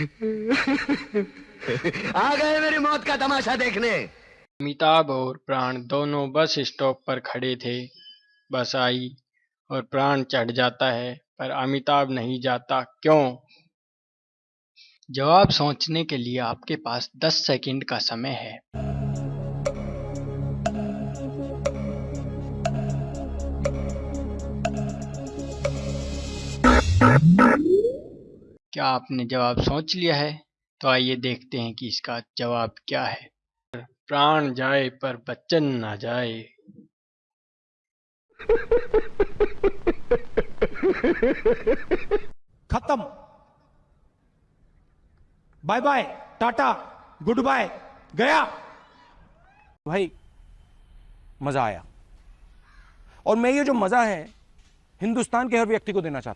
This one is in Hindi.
आ गए मेरी मौत का तमाशा देखने। अमिताभ और प्राण दोनों बस स्टॉप पर खड़े थे। बस आई और प्राण चढ़ जाता है, पर अमिताभ नहीं जाता। क्यों? जवाब सोचने के लिए आपके पास 10 सेकंड का समय है। क्या आपने जवाब सोच लिया है? तो आइए देखते हैं कि इसका जवाब क्या है। प्राण जाए पर बच्चन ना जाए। खत्म। Bye bye, tata, good bye, गया। भाई, मज़ा आया। और मैं ये जो मज़ा है, हिंदुस्तान के हर व्यक्ति को देना चाहता हूँ।